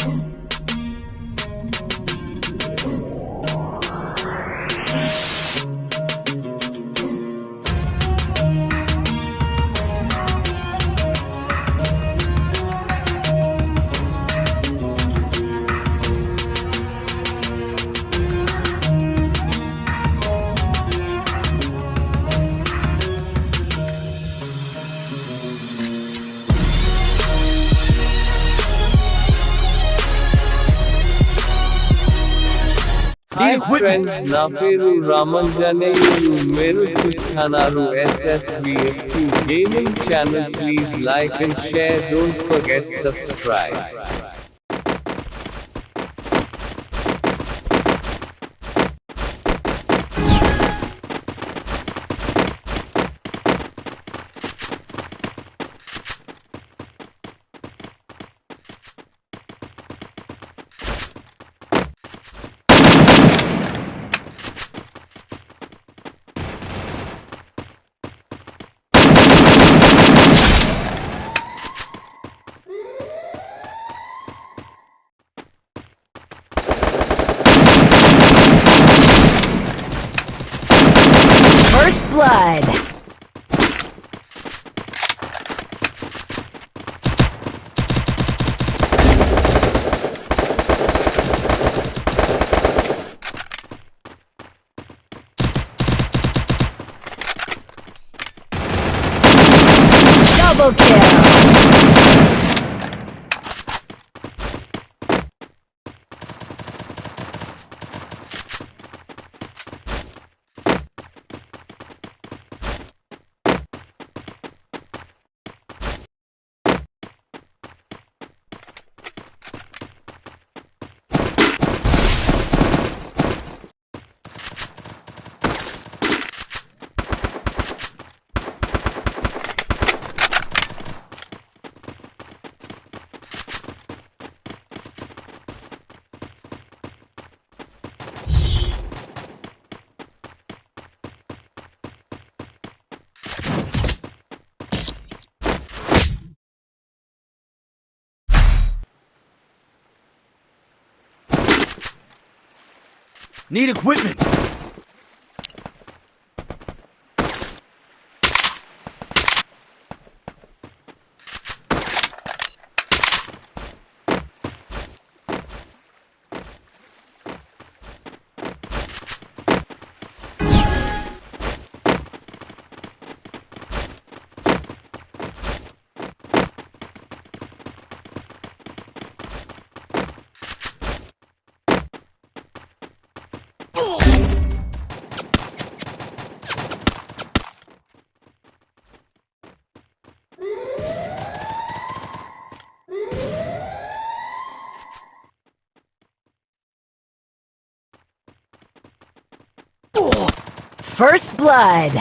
Hi friend Naperu Ramanganeyu Meru Krishanaru SSBF2 Gaming channel. Please like and share. Don't forget subscribe. Need equipment. First Blood.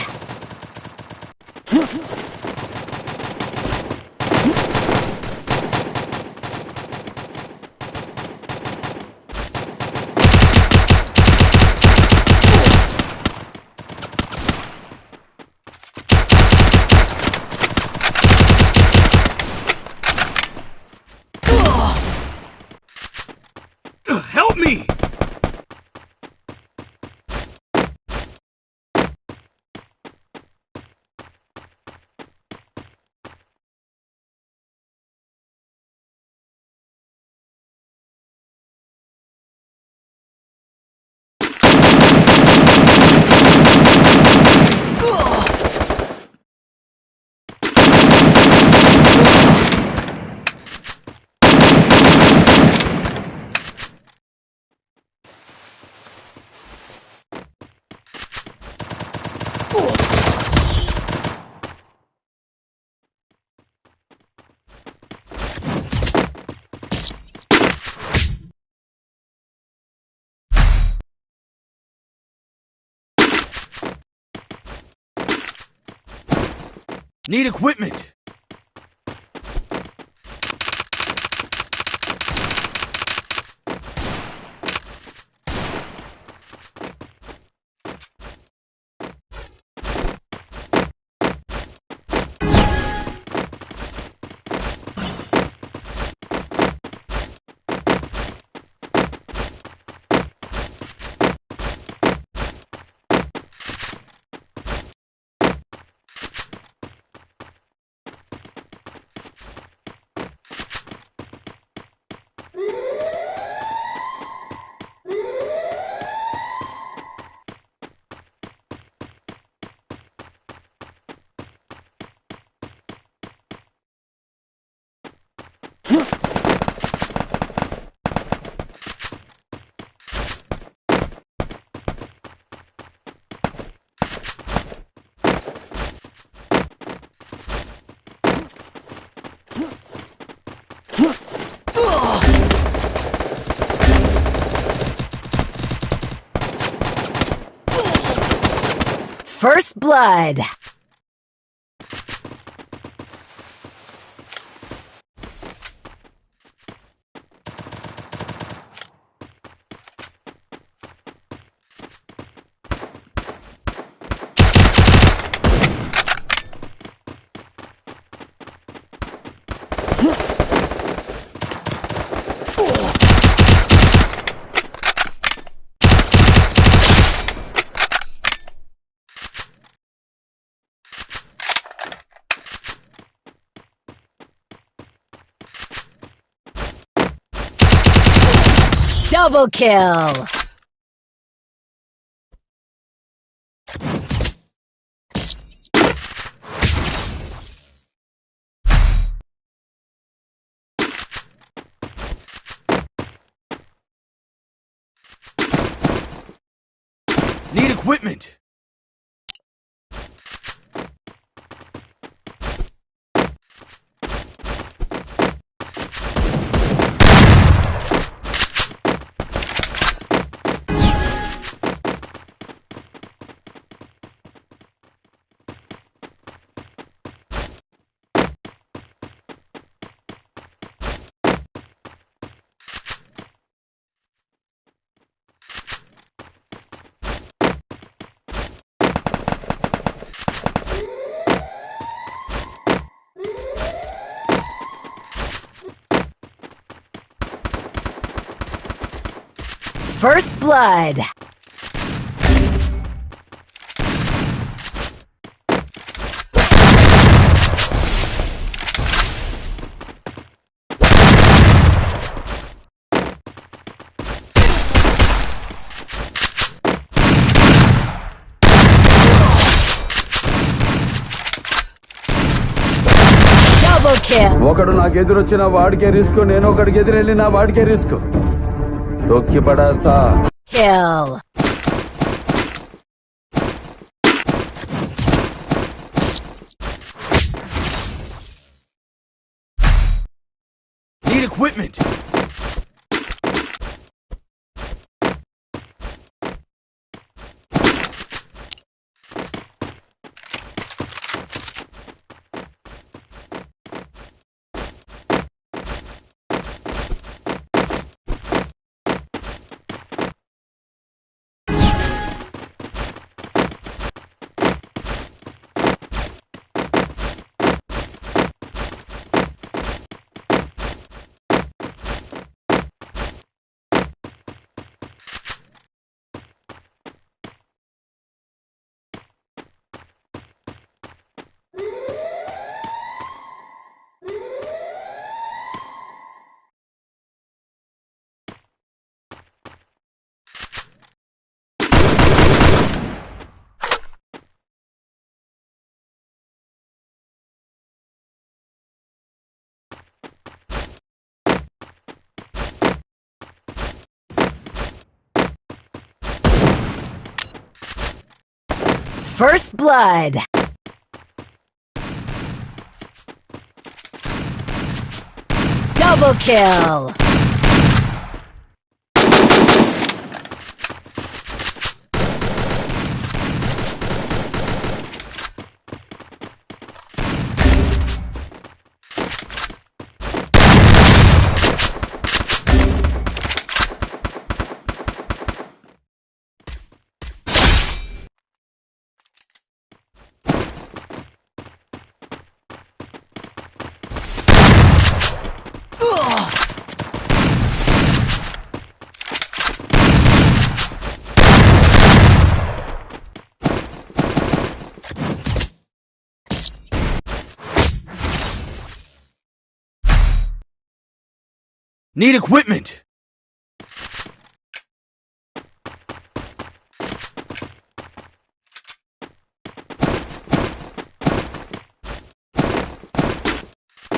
Help me! Need equipment. First blood. Double kill. Need equipment. First blood. Double kill. ఒకడు నాకు ఎదురొచ్చిన వాడికే risk నేను ఒకడికి ఎదురెళ్ళి నా వాడికే risk डोक के पड़ा इसका Kill. Need equipment. First blood. Double kill. Need equipment.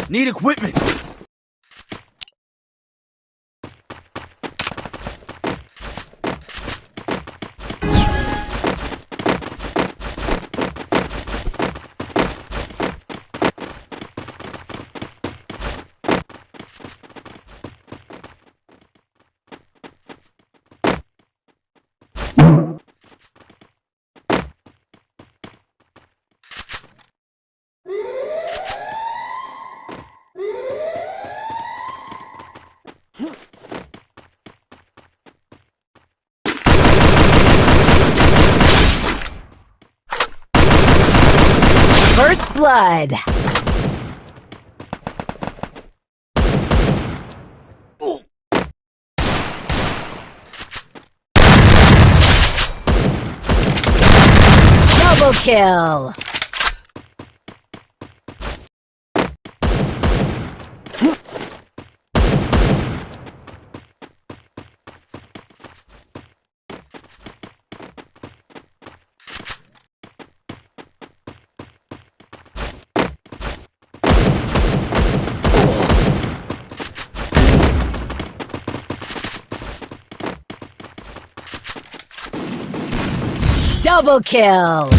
Need equipment. Blood. Double kill. Double kill.